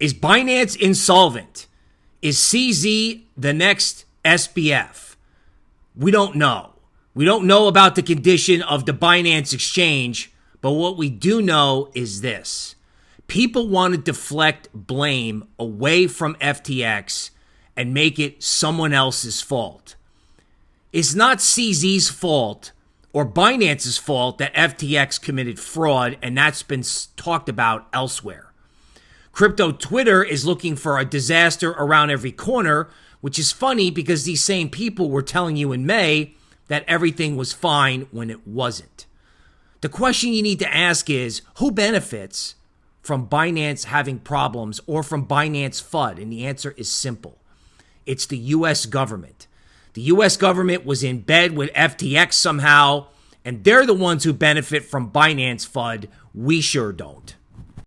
Is Binance insolvent? Is CZ the next SBF? We don't know. We don't know about the condition of the Binance exchange, but what we do know is this people want to deflect blame away from FTX and make it someone else's fault. It's not CZ's fault or Binance's fault that FTX committed fraud, and that's been talked about elsewhere. Crypto Twitter is looking for a disaster around every corner, which is funny because these same people were telling you in May that everything was fine when it wasn't. The question you need to ask is who benefits from Binance having problems or from Binance FUD? And the answer is simple it's the US government. The US government was in bed with FTX somehow, and they're the ones who benefit from Binance FUD. We sure don't.